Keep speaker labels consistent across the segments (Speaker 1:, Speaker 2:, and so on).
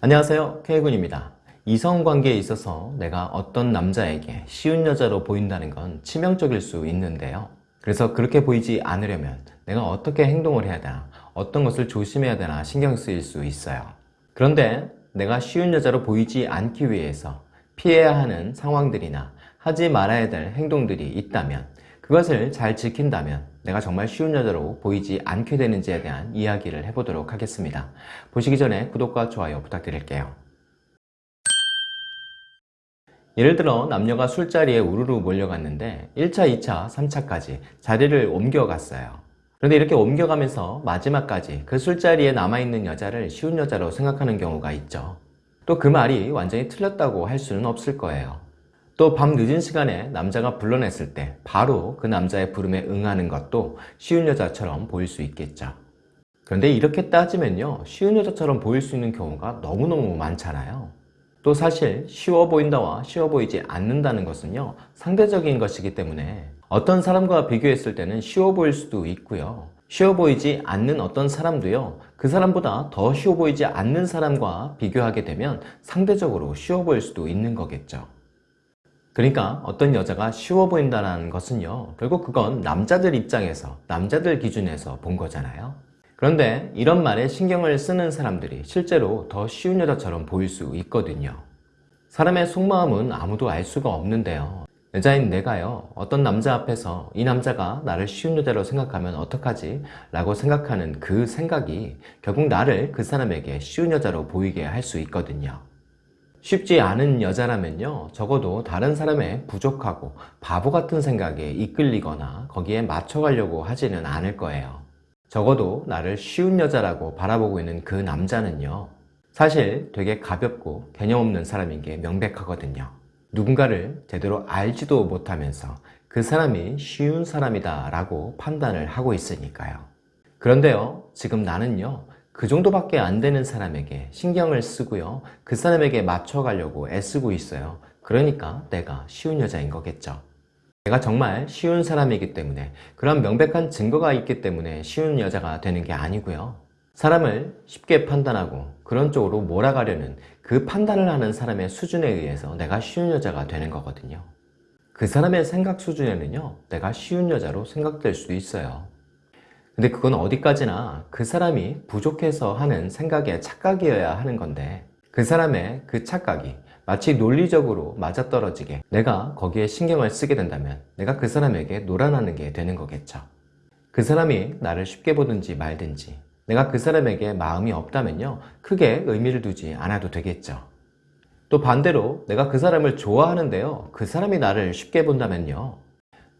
Speaker 1: 안녕하세요. K군입니다. 이성관계에 있어서 내가 어떤 남자에게 쉬운 여자로 보인다는 건 치명적일 수 있는데요. 그래서 그렇게 보이지 않으려면 내가 어떻게 행동을 해야 되나 어떤 것을 조심해야 되나 신경 쓰일 수 있어요. 그런데 내가 쉬운 여자로 보이지 않기 위해서 피해야 하는 상황들이나 하지 말아야 될 행동들이 있다면 그것을 잘 지킨다면 내가 정말 쉬운 여자로 보이지 않게 되는지에 대한 이야기를 해보도록 하겠습니다. 보시기 전에 구독과 좋아요 부탁드릴게요. 예를 들어 남녀가 술자리에 우르르 몰려갔는데 1차, 2차, 3차까지 자리를 옮겨갔어요. 그런데 이렇게 옮겨가면서 마지막까지 그 술자리에 남아있는 여자를 쉬운 여자로 생각하는 경우가 있죠. 또 그 말이 완전히 틀렸다고 할 수는 없을 거예요. 또 밤 늦은 시간에 남자가 불러냈을 때 바로 그 남자의 부름에 응하는 것도 쉬운 여자처럼 보일 수 있겠죠. 그런데 이렇게 따지면요 쉬운 여자처럼 보일 수 있는 경우가 너무너무 많잖아요. 또 사실 쉬워 보인다와 쉬워 보이지 않는다는 것은요 상대적인 것이기 때문에 어떤 사람과 비교했을 때는 쉬워 보일 수도 있고요 쉬워 보이지 않는 어떤 사람도요 그 사람보다 더 쉬워 보이지 않는 사람과 비교하게 되면 상대적으로 쉬워 보일 수도 있는 거겠죠 그러니까 어떤 여자가 쉬워 보인다는 것은요 결국 그건 남자들 입장에서 남자들 기준에서 본 거잖아요. 그런데 이런 말에 신경을 쓰는 사람들이 실제로 더 쉬운 여자처럼 보일 수 있거든요. 사람의 속마음은 아무도 알 수가 없는데요 여자인 내가요 어떤 남자 앞에서 이 남자가 나를 쉬운 여자로 생각하면 어떡하지? 라고 생각하는 그 생각이 결국 나를 그 사람에게 쉬운 여자로 보이게 할 수 있거든요 쉽지 않은 여자라면요 적어도 다른 사람의 부족하고 바보 같은 생각에 이끌리거나 거기에 맞춰가려고 하지는 않을 거예요. 적어도 나를 쉬운 여자라고 바라보고 있는 그 남자는요 사실 되게 가볍고 개념 없는 사람인 게 명백하거든요. 누군가를 제대로 알지도 못하면서 그 사람이 쉬운 사람이다 라고 판단을 하고 있으니까요. 그런데요 지금 나는요 그 정도밖에 안 되는 사람에게 신경을 쓰고요. 그 사람에게 맞춰가려고 애쓰고 있어요. 그러니까 내가 쉬운 여자인 거겠죠. 내가 정말 쉬운 사람이기 때문에 그런 명백한 증거가 있기 때문에 쉬운 여자가 되는 게 아니고요. 사람을 쉽게 판단하고 그런 쪽으로 몰아가려는 그 판단을 하는 사람의 수준에 의해서 내가 쉬운 여자가 되는 거거든요. 그 사람의 생각 수준에는요 내가 쉬운 여자로 생각될 수도 있어요 근데 그건 어디까지나 그 사람이 부족해서 하는 생각의 착각이어야 하는 건데 그 사람의 그 착각이 마치 논리적으로 맞아떨어지게 내가 거기에 신경을 쓰게 된다면 내가 그 사람에게 노란하는 게 되는 거겠죠. 그 사람이 나를 쉽게 보든지 말든지 내가 그 사람에게 마음이 없다면요 크게 의미를 두지 않아도 되겠죠. 또 반대로 내가 그 사람을 좋아하는데요 그 사람이 나를 쉽게 본다면요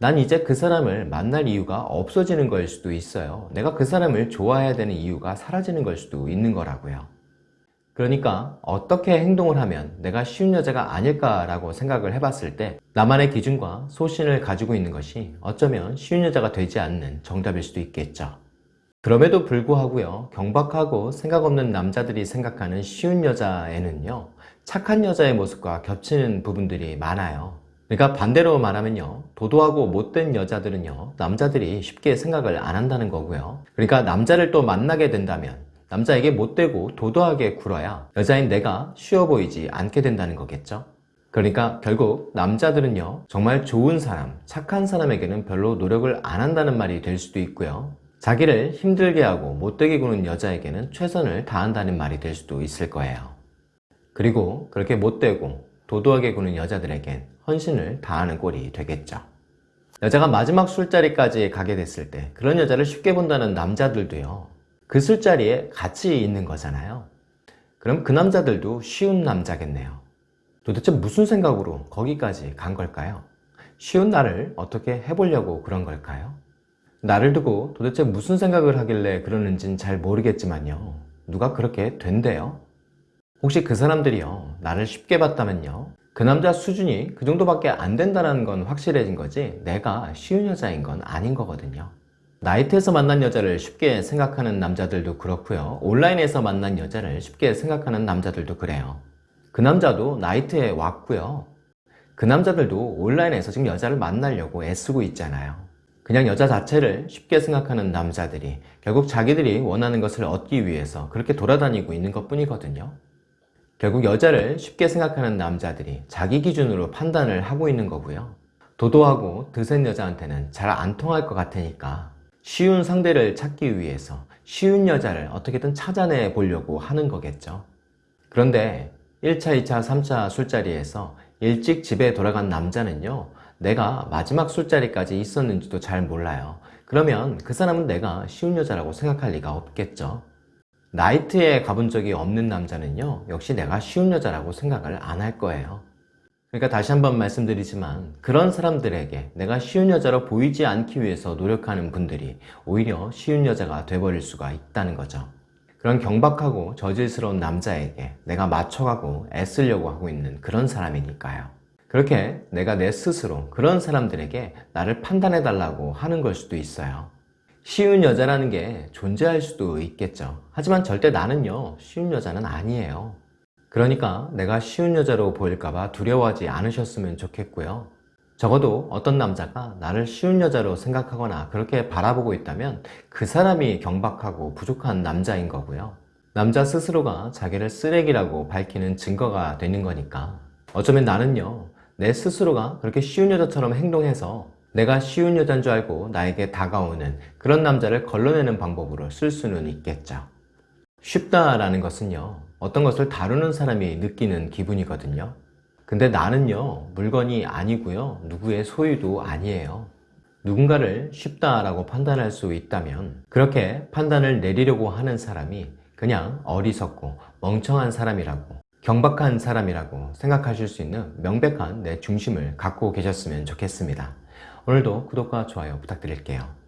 Speaker 1: 난 이제 그 사람을 만날 이유가 없어지는 걸 수도 있어요. 내가 그 사람을 좋아해야 되는 이유가 사라지는 걸 수도 있는 거라고요. 그러니까 어떻게 행동을 하면 내가 쉬운 여자가 아닐까라고 생각을 해봤을 때 나만의 기준과 소신을 가지고 있는 것이 어쩌면 쉬운 여자가 되지 않는 정답일 수도 있겠죠. 그럼에도 불구하고요 경박하고 생각 없는 남자들이 생각하는 쉬운 여자에는요 착한 여자의 모습과 겹치는 부분들이 많아요 그러니까 반대로 말하면요. 도도하고 못된 여자들은요 남자들이 쉽게 생각을 안 한다는 거고요. 그러니까 남자를 또 만나게 된다면 남자에게 못되고 도도하게 굴어야 여자인 내가 쉬워 보이지 않게 된다는 거겠죠. 그러니까 결국 남자들은요 정말 좋은 사람, 착한 사람에게는 별로 노력을 안 한다는 말이 될 수도 있고요. 자기를 힘들게 하고 못되게 구는 여자에게는 최선을 다한다는 말이 될 수도 있을 거예요. 그리고 그렇게 못되고 도도하게 구는 여자들에겐 헌신을 다하는 꼴이 되겠죠. 여자가 마지막 술자리까지 가게 됐을 때 그런 여자를 쉽게 본다는 남자들도요. 그 술자리에 같이 있는 거잖아요. 그럼 그 남자들도 쉬운 남자겠네요. 도대체 무슨 생각으로 거기까지 간 걸까요? 쉬운 나를 어떻게 해보려고 그런 걸까요? 나를 두고 도대체 무슨 생각을 하길래 그러는진 잘 모르겠지만요. 누가 그렇게 된대요? 혹시 그 사람들이요 나를 쉽게 봤다면요 그 남자 수준이 그 정도밖에 안 된다는 건 확실해진 거지 내가 쉬운 여자인 건 아닌 거거든요. 나이트에서 만난 여자를 쉽게 생각하는 남자들도 그렇고요 온라인에서 만난 여자를 쉽게 생각하는 남자들도 그래요. 그 남자도 나이트에 왔고요. 그 남자들도 온라인에서 지금 여자를 만나려고 애쓰고 있잖아요. 그냥 여자 자체를 쉽게 생각하는 남자들이 결국 자기들이 원하는 것을 얻기 위해서 그렇게 돌아다니고 있는 것 뿐이거든요 결국 여자를 쉽게 생각하는 남자들이 자기 기준으로 판단을 하고 있는 거고요. 도도하고 드센 여자한테는 잘 안 통할 것 같으니까 쉬운 상대를 찾기 위해서 쉬운 여자를 어떻게든 찾아내 보려고 하는 거겠죠. 그런데 1차, 2차, 3차 술자리에서 일찍 집에 돌아간 남자는요, 내가 마지막 술자리까지 있었는지도 잘 몰라요. 그러면 그 사람은 내가 쉬운 여자라고 생각할 리가 없겠죠. 나이트에 가본 적이 없는 남자는요, 역시 내가 쉬운 여자라고 생각을 안 할 거예요. 그러니까 다시 한번 말씀드리지만 그런 사람들에게 내가 쉬운 여자로 보이지 않기 위해서 노력하는 분들이 오히려 쉬운 여자가 돼버릴 수가 있다는 거죠. 그런 경박하고 저질스러운 남자에게 내가 맞춰가고 애쓰려고 하고 있는 그런 사람이니까요. 그렇게 내가 내 스스로 그런 사람들에게 나를 판단해 달라고 하는 걸 수도 있어요. 쉬운 여자라는 게 존재할 수도 있겠죠. 하지만 절대 나는요, 쉬운 여자는 아니에요. 그러니까 내가 쉬운 여자로 보일까봐 두려워하지 않으셨으면 좋겠고요. 적어도 어떤 남자가 나를 쉬운 여자로 생각하거나 그렇게 바라보고 있다면 그 사람이 경박하고 부족한 남자인 거고요. 남자 스스로가 자기를 쓰레기라고 밝히는 증거가 되는 거니까. 어쩌면 나는요, 내 스스로가 그렇게 쉬운 여자처럼 행동해서 내가 쉬운 여자인 줄 알고 나에게 다가오는 그런 남자를 걸러내는 방법으로 쓸 수는 있겠죠. 쉽다라는 것은요, 어떤 것을 다루는 사람이 느끼는 기분이거든요. 근데 나는요, 물건이 아니고요, 누구의 소유도 아니에요. 누군가를 쉽다라고 판단할 수 있다면, 그렇게 판단을 내리려고 하는 사람이 그냥 어리석고 멍청한 사람이라고, 경박한 사람이라고 생각하실 수 있는 명백한 내 중심을 갖고 계셨으면 좋겠습니다. 오늘도 구독과 좋아요 부탁드릴게요.